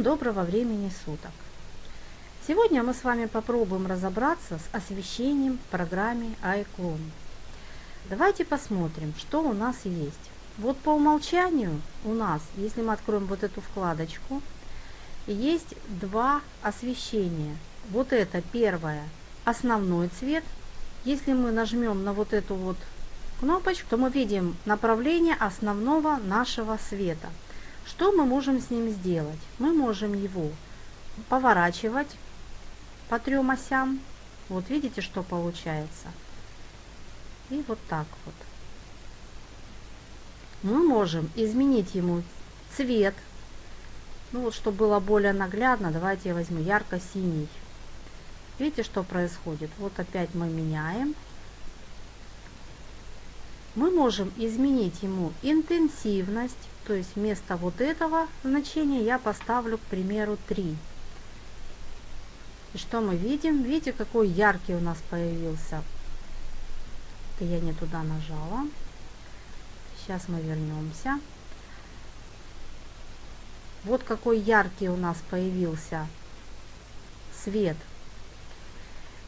Доброго времени суток! Сегодня мы с вами попробуем разобраться с освещением в программе iClone. Давайте посмотрим, что у нас есть. Вот по умолчанию у нас, если мы откроем вот эту вкладочку, есть два освещения. Вот это первое, основной цвет. Если мы нажмем на вот эту вот кнопочку, то мы видим направление основного нашего света – что мы можем с ним сделать? Мы можем его поворачивать по трем осям. Вот видите, что получается. И вот так вот. Мы можем изменить ему цвет. Ну вот, чтобы было более наглядно, давайте я возьму ярко-синий. Видите, что происходит? Вот опять мы меняем. Мы можем изменить ему интенсивность. То есть вместо вот этого значения я поставлю, к примеру, 3. И что мы видим? Видите, какой яркий у нас появился. Это я не туда нажала. Сейчас мы вернемся. Вот какой яркий у нас появился свет.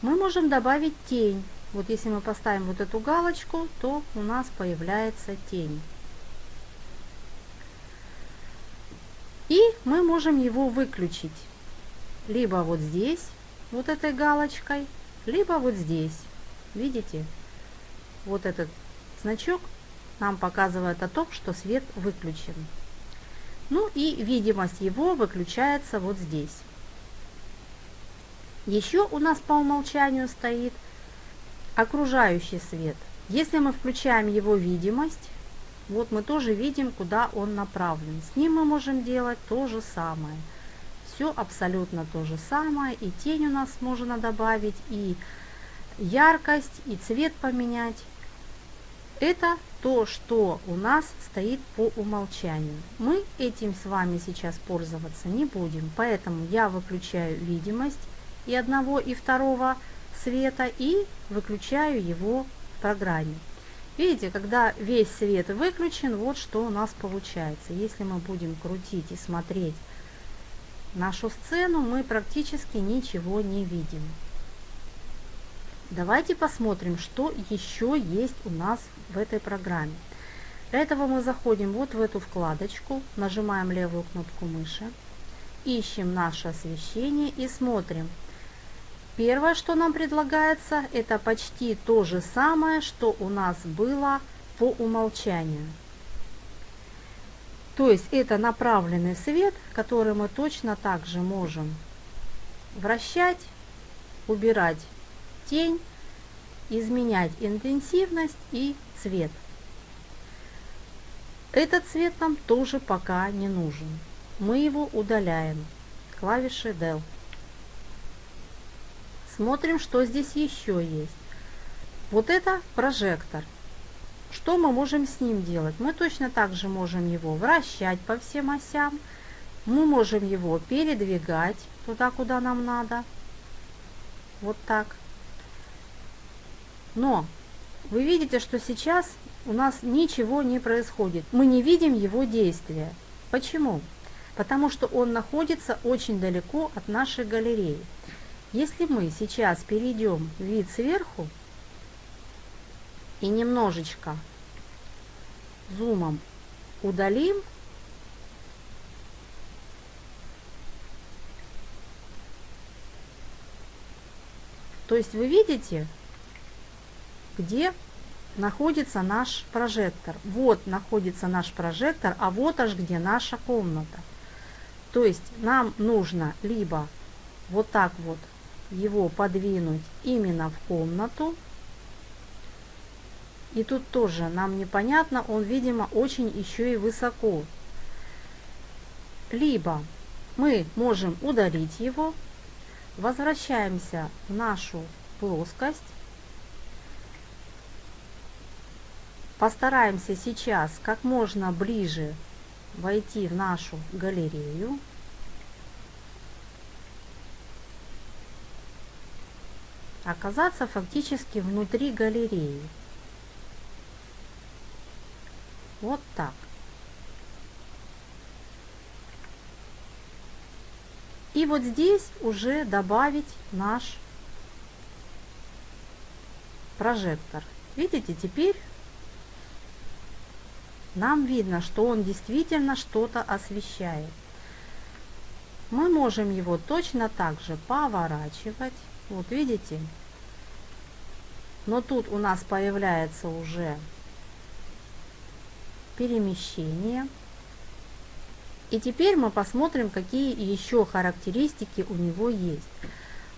Мы можем добавить тень. Вот если мы поставим вот эту галочку, то у нас появляется тень. И мы можем его выключить. Либо вот здесь, вот этой галочкой, либо вот здесь. Видите? Вот этот значок нам показывает о том, что свет выключен. Ну и видимость его выключается вот здесь. Еще у нас по умолчанию стоит окружающий свет. Если мы включаем его видимость, вот мы тоже видим, куда он направлен. С ним мы можем делать то же самое. Все абсолютно то же самое. И тень у нас можно добавить, и яркость, и цвет поменять. Это то, что у нас стоит по умолчанию. Мы этим с вами сейчас пользоваться не будем, поэтому я выключаю видимость и одного, и второго света и выключаю его в программе. Видите, когда весь свет выключен, вот что у нас получается. Если мы будем крутить и смотреть нашу сцену, мы практически ничего не видим. Давайте посмотрим, что еще есть у нас в этой программе. Для этого мы заходим вот в эту вкладочку, нажимаем левую кнопку мыши, ищем наше освещение и смотрим, Первое, что нам предлагается, это почти то же самое, что у нас было по умолчанию. То есть это направленный свет, который мы точно так же можем вращать, убирать тень, изменять интенсивность и цвет. Этот цвет нам тоже пока не нужен. Мы его удаляем клавишей Del. Смотрим, что здесь еще есть. Вот это прожектор. Что мы можем с ним делать? Мы точно так же можем его вращать по всем осям. Мы можем его передвигать туда, куда нам надо. Вот так. Но вы видите, что сейчас у нас ничего не происходит. Мы не видим его действия. Почему? Потому что он находится очень далеко от нашей галереи. Если мы сейчас перейдем в вид сверху и немножечко зумом удалим, то есть вы видите, где находится наш прожектор. Вот находится наш прожектор, а вот аж где наша комната. То есть нам нужно либо вот так вот его подвинуть именно в комнату. И тут тоже нам непонятно, он, видимо, очень еще и высоко. Либо мы можем удалить его, возвращаемся в нашу плоскость, постараемся сейчас как можно ближе войти в нашу галерею. Оказаться фактически внутри галереи. Вот так. И вот здесь уже добавить наш прожектор. Видите, теперь нам видно, что он действительно что-то освещает. Мы можем его точно так же поворачивать. Вот видите? Но тут у нас появляется уже перемещение. И теперь мы посмотрим, какие еще характеристики у него есть.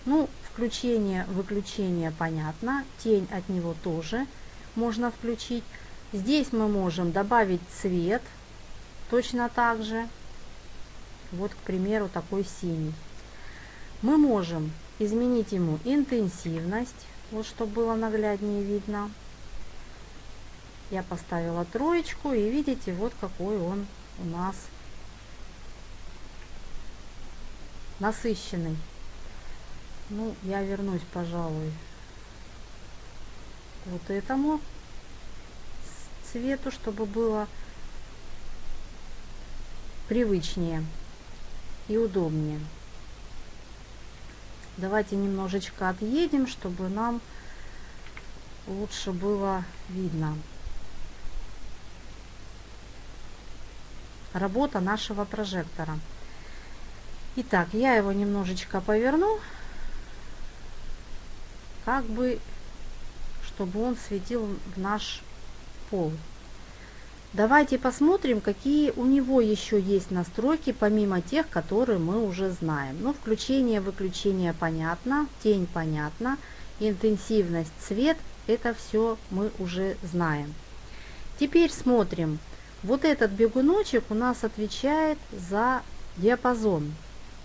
Ну, включение, выключение понятно. Тень от него тоже можно включить. Здесь мы можем добавить цвет точно так же. Вот, к примеру, такой синий. Мы можем изменить ему интенсивность, вот чтобы было нагляднее видно. Я поставила троечку и видите, вот какой он у нас насыщенный. Ну, я вернусь, пожалуй, вот этому цвету, чтобы было привычнее и удобнее. Давайте немножечко отъедем, чтобы нам лучше было видно. Работа нашего прожектора. Итак, я его немножечко поверну, как бы, чтобы он светил в наш пол. Давайте посмотрим, какие у него еще есть настройки, помимо тех, которые мы уже знаем. Ну, включение, выключение понятно, тень понятно, интенсивность, цвет, это все мы уже знаем. Теперь смотрим. Вот этот бегуночек у нас отвечает за диапазон.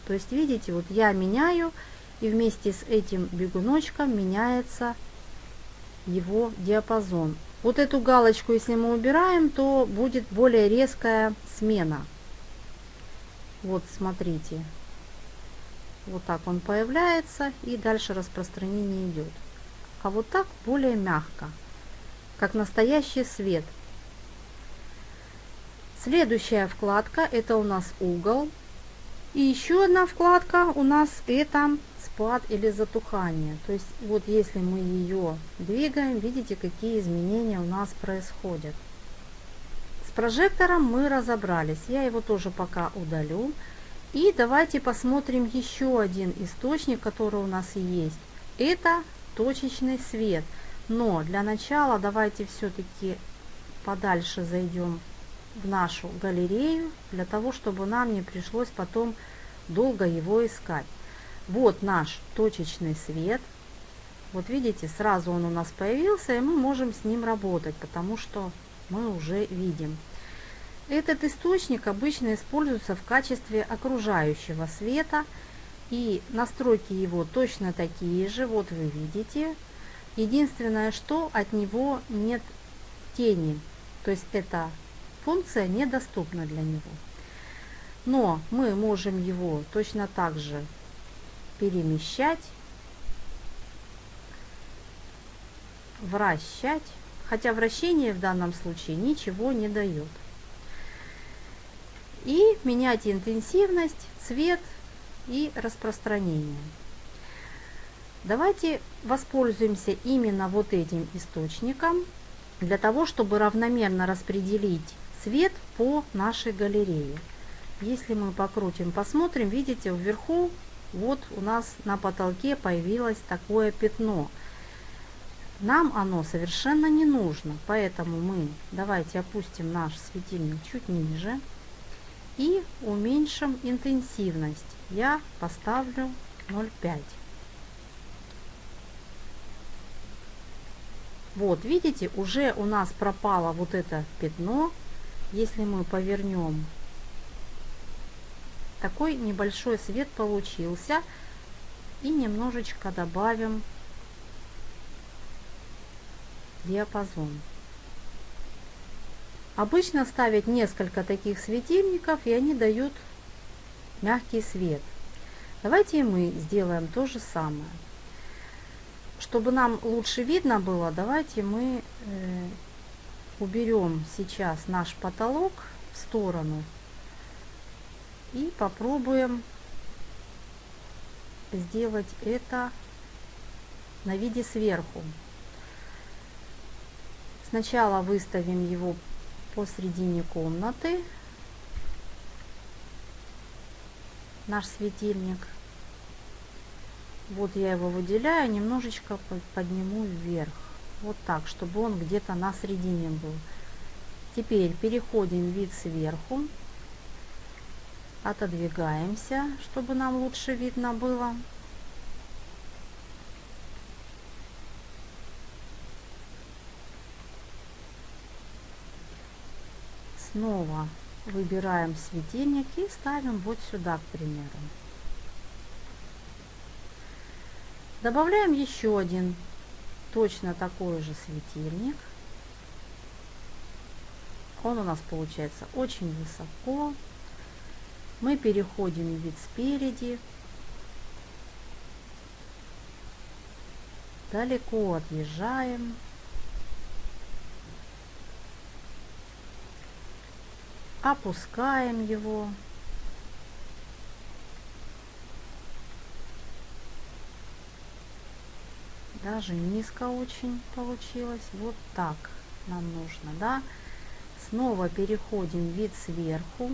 То есть, видите, вот я меняю, и вместе с этим бегуночком меняется его диапазон. Вот эту галочку, если мы убираем, то будет более резкая смена. Вот, смотрите. Вот так он появляется, и дальше распространение идет. А вот так более мягко, как настоящий свет. Следующая вкладка, это у нас угол. И еще одна вкладка у нас это спад или затухание. То есть вот если мы ее двигаем, видите, какие изменения у нас происходят. С прожектором мы разобрались. Я его тоже пока удалю. И давайте посмотрим еще один источник, который у нас есть. Это точечный свет. Но для начала давайте все-таки подальше зайдем в нашу галерею, для того, чтобы нам не пришлось потом долго его искать. Вот наш точечный свет. Вот видите, сразу он у нас появился, и мы можем с ним работать, потому что мы уже видим. Этот источник обычно используется в качестве окружающего света, и настройки его точно такие же, вот вы видите. Единственное, что от него нет тени, то есть эта функция недоступна для него. Но мы можем его точно так же перемещать, вращать, хотя вращение в данном случае ничего не дает. И менять интенсивность, цвет и распространение. Давайте воспользуемся именно вот этим источником для того, чтобы равномерно распределить цвет по нашей галерее. Если мы покрутим, посмотрим, видите, вверху вот у нас на потолке появилось такое пятно. Нам оно совершенно не нужно, поэтому мы давайте опустим наш светильник чуть ниже и уменьшим интенсивность. Я поставлю 0,5. Вот, видите, уже у нас пропало вот это пятно. Если мы повернем такой небольшой свет получился. И немножечко добавим диапазон. Обычно ставят несколько таких светильников, и они дают мягкий свет. Давайте мы сделаем то же самое. Чтобы нам лучше видно было, давайте мы э, уберем сейчас наш потолок в сторону и попробуем сделать это на виде сверху. Сначала выставим его посредине комнаты, наш светильник. Вот я его выделяю, немножечко подниму вверх. Вот так, чтобы он где-то на середине был. Теперь переходим в вид сверху. Отодвигаемся, чтобы нам лучше видно было. Снова выбираем светильник и ставим вот сюда, к примеру. Добавляем еще один точно такой же светильник. Он у нас получается очень высоко. Мы переходим в вид спереди. Далеко отъезжаем. Опускаем его. даже низко очень получилось вот так нам нужно да снова переходим в вид сверху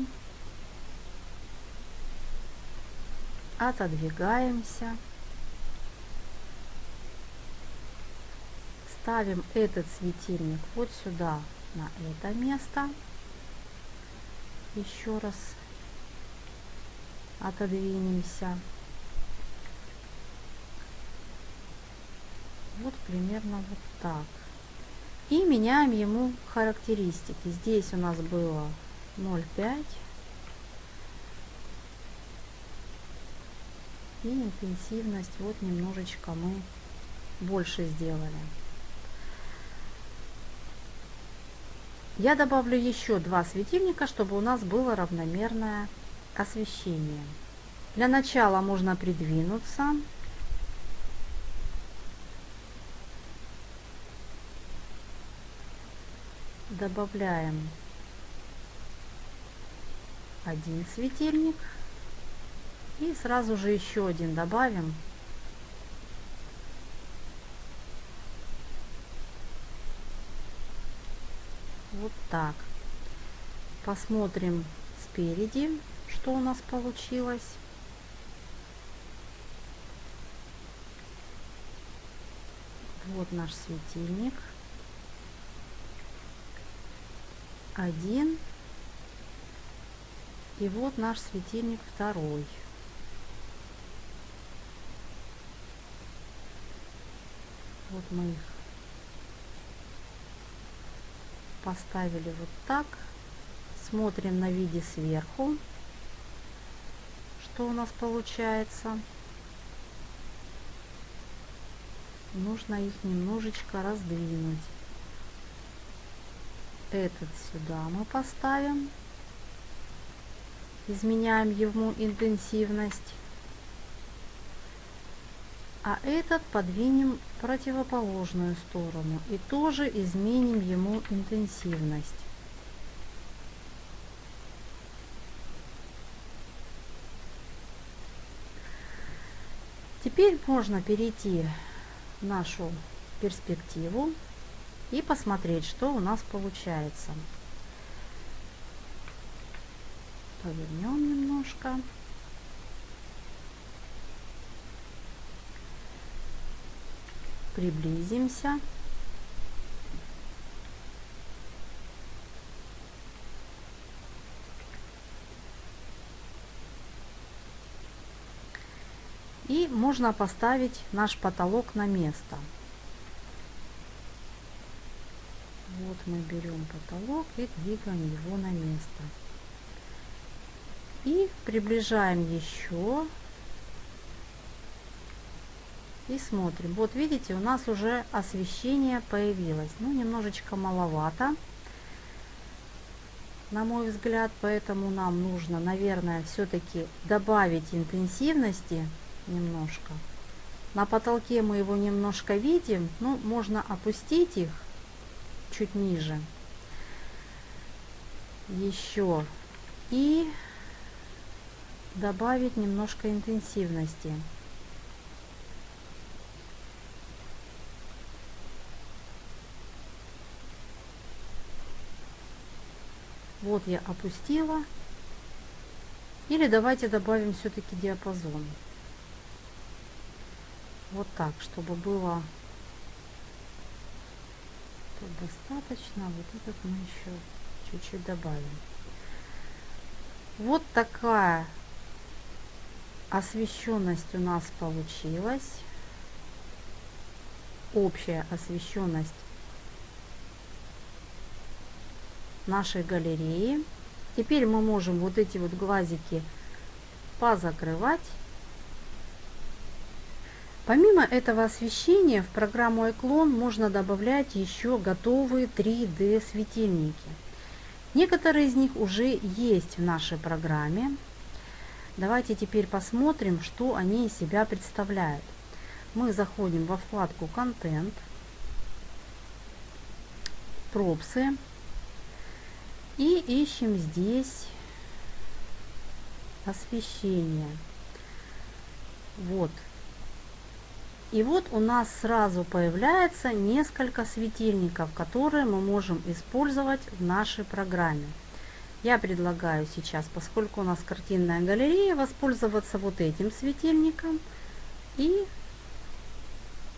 отодвигаемся. Ставим этот светильник вот сюда на это место. Еще раз отодвинемся. Вот примерно вот так. И меняем ему характеристики. Здесь у нас было 0,5 и интенсивность. Вот немножечко мы больше сделали. Я добавлю еще два светильника чтобы у нас было равномерное освещение. Для начала можно придвинуться. Добавляем один светильник и сразу же еще один добавим. Вот так. Посмотрим спереди что у нас получилось. Вот наш светильник. Один. И вот наш светильник второй вот мы их поставили вот так смотрим на виде сверху что у нас получается нужно их немножечко раздвинуть этот сюда мы поставим. Изменяем ему интенсивность. А этот подвинем в противоположную сторону и тоже изменим ему интенсивность. Теперь можно перейти в нашу перспективу и посмотреть, что у нас получается. Повернем немножко. Приблизимся. И можно поставить наш потолок на место. Вот мы берем потолок и двигаем его на место. И приближаем еще. И смотрим. Вот видите, у нас уже освещение появилось. Ну, немножечко маловато, на мой взгляд. Поэтому нам нужно, наверное, все-таки добавить интенсивности немножко. На потолке мы его немножко видим. Ну, можно опустить их чуть ниже. Еще. И добавить немножко интенсивности. Вот я опустила. Или давайте добавим все-таки диапазон. Вот так, чтобы было достаточно. Вот этот мы еще чуть-чуть добавим. Вот такая освещенность у нас получилась. Общая освещенность нашей галереи. Теперь мы можем вот эти вот глазики позакрывать. Помимо этого освещения в программу Эклон можно добавлять еще готовые 3D светильники. Некоторые из них уже есть в нашей программе. Давайте теперь посмотрим, что они из себя представляют. Мы заходим во вкладку «Контент», «Пропсы» и ищем здесь освещение. Вот. И вот у нас сразу появляется несколько светильников, которые мы можем использовать в нашей программе. Я предлагаю сейчас, поскольку у нас картинная галерея, воспользоваться вот этим светильником. И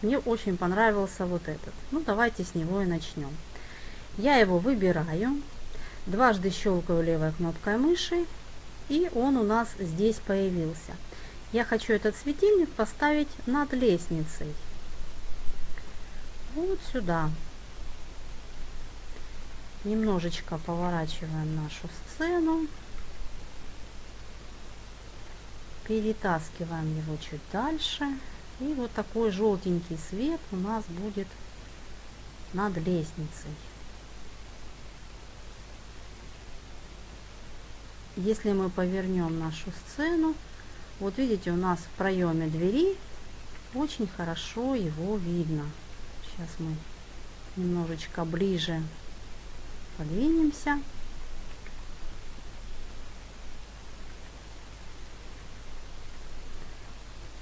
мне очень понравился вот этот. Ну, давайте с него и начнем. Я его выбираю, дважды щелкаю левой кнопкой мыши, и он у нас здесь появился. Я хочу этот светильник поставить над лестницей. Вот сюда немножечко поворачиваем нашу сцену, перетаскиваем его чуть дальше, и вот такой желтенький свет у нас будет над лестницей. Если мы повернем нашу сцену, вот видите, у нас в проеме двери очень хорошо его видно. Сейчас мы немножечко ближе подвинемся.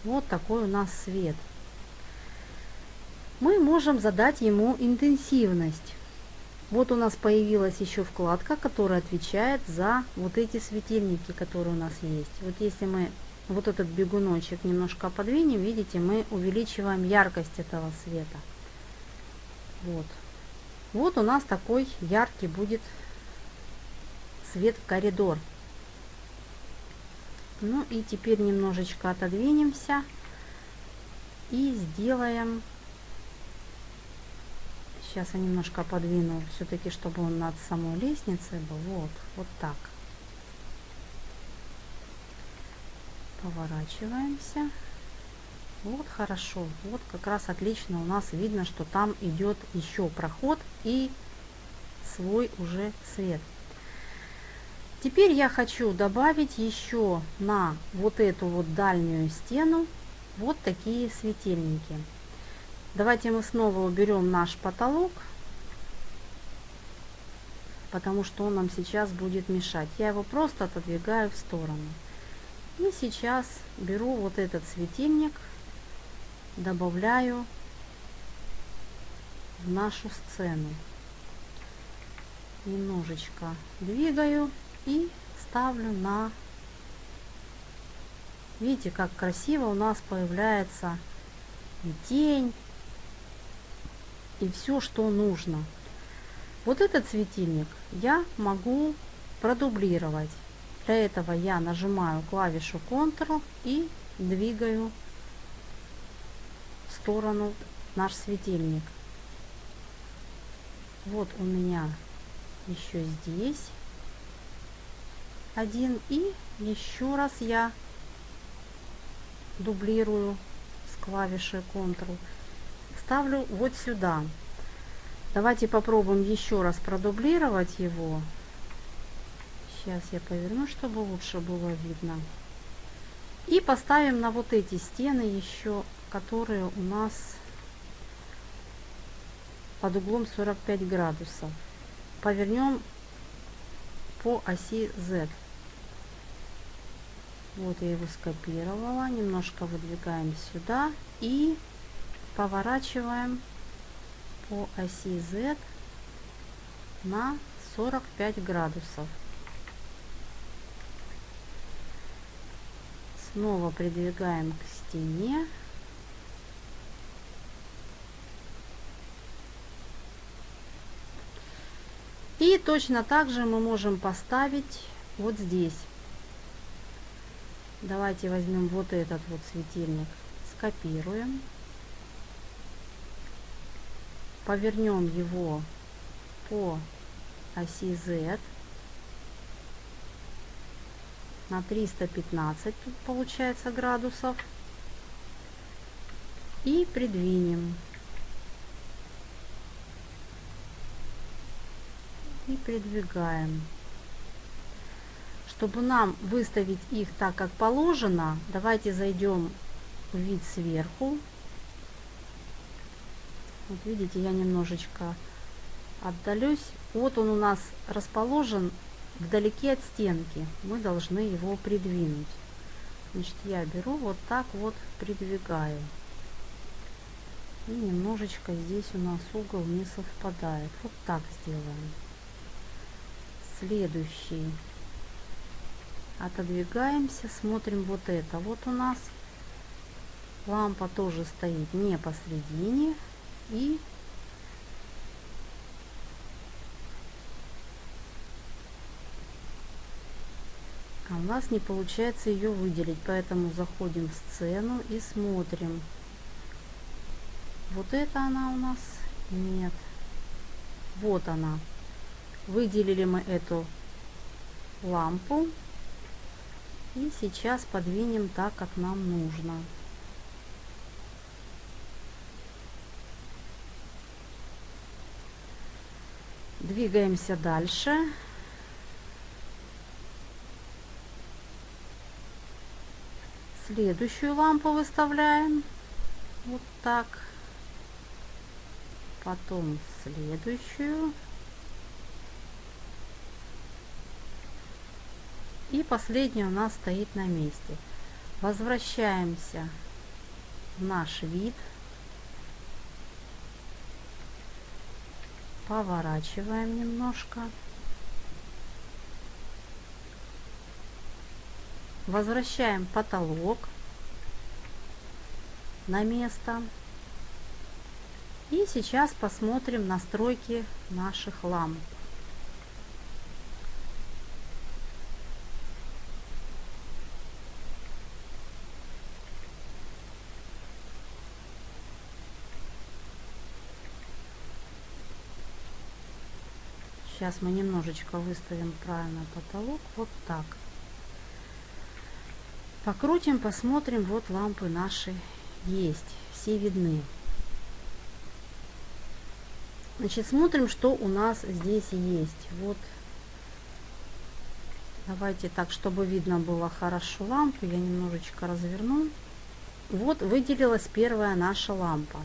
Вот такой у нас свет. Мы можем задать ему интенсивность. Вот у нас появилась еще вкладка, которая отвечает за вот эти светильники, которые у нас есть. Вот если мы вот этот бегуночек немножко подвинем, видите, мы увеличиваем яркость этого света. Вот. Вот у нас такой яркий будет свет в коридор. Ну и теперь немножечко отодвинемся и сделаем сейчас я немножко подвину все-таки чтобы он над самой лестницей был. Вот вот так. Поворачиваемся. Вот хорошо. Вот как раз отлично у нас видно что там идет еще проход и свой уже цвет теперь я хочу добавить еще на вот эту вот дальнюю стену вот такие светильники давайте мы снова уберем наш потолок потому что он нам сейчас будет мешать. Я его просто отодвигаю в сторону. И сейчас беру вот этот светильник добавляю в нашу сцену. Немножечко двигаю и ставлю на видите как красиво у нас появляется и тень и все что нужно. Вот этот светильник я могу продублировать. Для этого я нажимаю клавишу Ctrl и двигаю в сторону наш светильник. Вот у меня еще здесь один. И еще раз я дублирую с клавишей Ctrl ставлю вот сюда давайте попробуем еще раз продублировать его Сейчас я поверну, чтобы лучше было видно. И поставим на вот эти стены еще, которые у нас под углом 45 градусов. Повернем по оси Z. Вот я его скопировала. Немножко выдвигаем сюда и поворачиваем по оси Z на 45 градусов. Снова придвигаем к стене. И точно так же мы можем поставить вот здесь. Давайте возьмем вот этот вот светильник, скопируем. Повернем его по оси Z на 315 тут получается градусов. И придвинем. И придвигаем. Чтобы нам выставить их так как положено давайте зайдем в вид сверху вот видите я немножечко отдалюсь вот он у нас расположен вдалеке от стенки. Мы должны его придвинуть. Значит, я беру вот так вот придвигаю. И немножечко здесь у нас угол не совпадает. Вот так сделаем. Следующий. Отодвигаемся, смотрим вот это. Вот у нас лампа тоже стоит не посредине. И а у нас не получается ее выделить поэтому заходим в сцену и смотрим. Вот это она у нас? Нет. Вот она. Выделили мы эту лампу. И сейчас подвинем так как нам нужно двигаемся дальше Следующую лампу выставляем. Вот так. Потом следующую. И последняя у нас стоит на месте. Возвращаемся в наш вид. Поворачиваем немножко. Возвращаем потолок на место. И сейчас посмотрим настройки наших ламп. Сейчас мы немножечко выставим правильно потолок. Вот так. Покрутим, посмотрим. Вот лампы наши есть. Все видны. Значит, смотрим, что у нас здесь есть. Вот. Давайте так, чтобы видно было хорошо лампу. Я немножечко разверну. Вот выделилась первая наша лампа.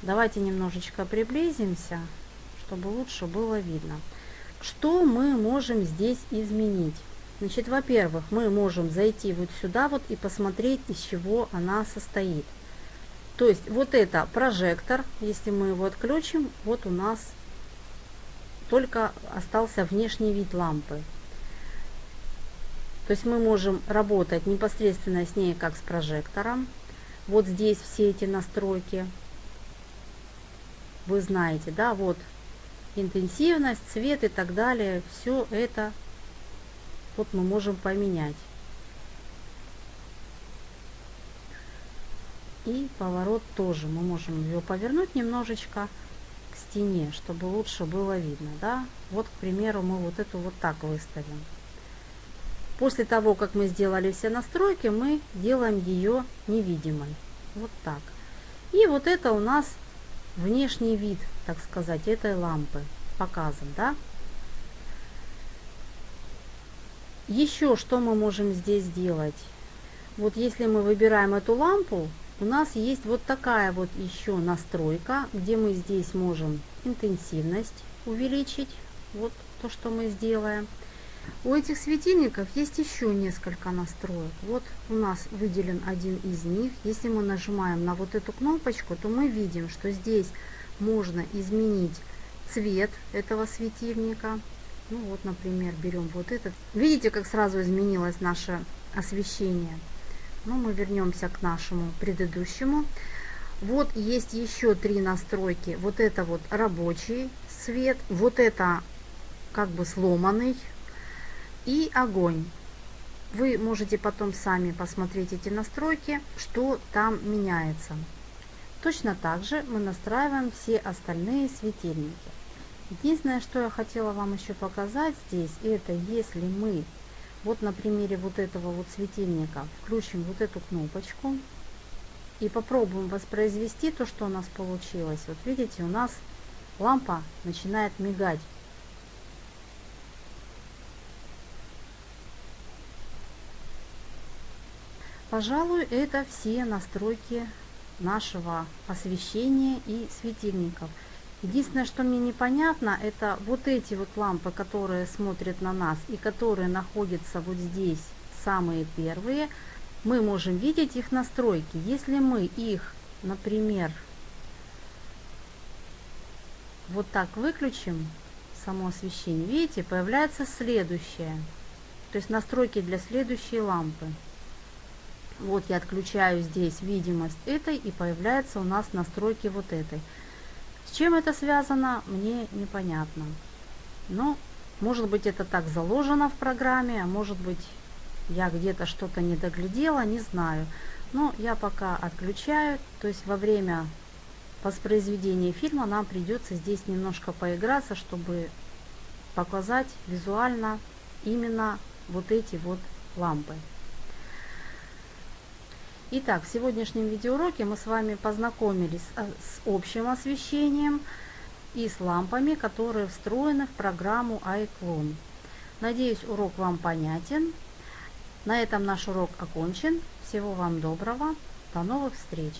Давайте немножечко приблизимся, чтобы лучше было видно. Что мы можем здесь изменить? Значит, во-первых, мы можем зайти вот сюда вот и посмотреть, из чего она состоит. То есть вот это прожектор, если мы его отключим, вот у нас только остался внешний вид лампы. То есть мы можем работать непосредственно с ней как с прожектором. Вот здесь все эти настройки. Вы знаете, да, вот интенсивность, цвет и так далее. Все это вот мы можем поменять. И поворот тоже мы можем ее повернуть немножечко к стене, чтобы лучше было видно. Да? Вот, к примеру, мы вот эту вот так выставим. После того, как мы сделали все настройки, мы делаем ее невидимой. Вот так. И вот это у нас внешний вид, так сказать, этой лампы показан. Да? Еще что мы можем здесь сделать? Вот если мы выбираем эту лампу, у нас есть вот такая вот еще настройка, где мы здесь можем интенсивность увеличить. Вот то, что мы сделаем. У этих светильников есть еще несколько настроек. Вот у нас выделен один из них. Если мы нажимаем на вот эту кнопочку, то мы видим, что здесь можно изменить цвет этого светильника. Ну вот, например, берем вот этот. Видите, как сразу изменилось наше освещение. Ну, мы вернемся к нашему предыдущему. Вот есть еще три настройки. Вот это вот рабочий свет, вот это как бы сломанный и огонь. Вы можете потом сами посмотреть эти настройки, что там меняется. Точно так же мы настраиваем все остальные светильники. Единственное, что я хотела вам еще показать здесь, это если мы вот на примере вот этого вот светильника включим вот эту кнопочку и попробуем воспроизвести то, что у нас получилось. Вот видите, у нас лампа начинает мигать. Пожалуй, это все настройки нашего освещения и светильников. Единственное, что мне непонятно, это вот эти вот лампы, которые смотрят на нас и которые находятся вот здесь, самые первые, мы можем видеть их настройки. Если мы их, например, вот так выключим, само освещение, видите, появляется следующее. То есть настройки для следующей лампы. Вот я отключаю здесь видимость этой и появляется у нас настройки вот этой. С чем это связано, мне непонятно. Но может быть это так заложено в программе, а может быть я где-то что-то не доглядела, не знаю. Но я пока отключаю, то есть во время воспроизведения фильма нам придется здесь немножко поиграться, чтобы показать визуально именно вот эти вот лампы. Итак, в сегодняшнем видеоуроке мы с вами познакомились с э, общим освещением и с лампами, которые встроены в программу iClone. Надеюсь, урок вам понятен. На этом наш урок окончен. Всего вам доброго. До новых встреч!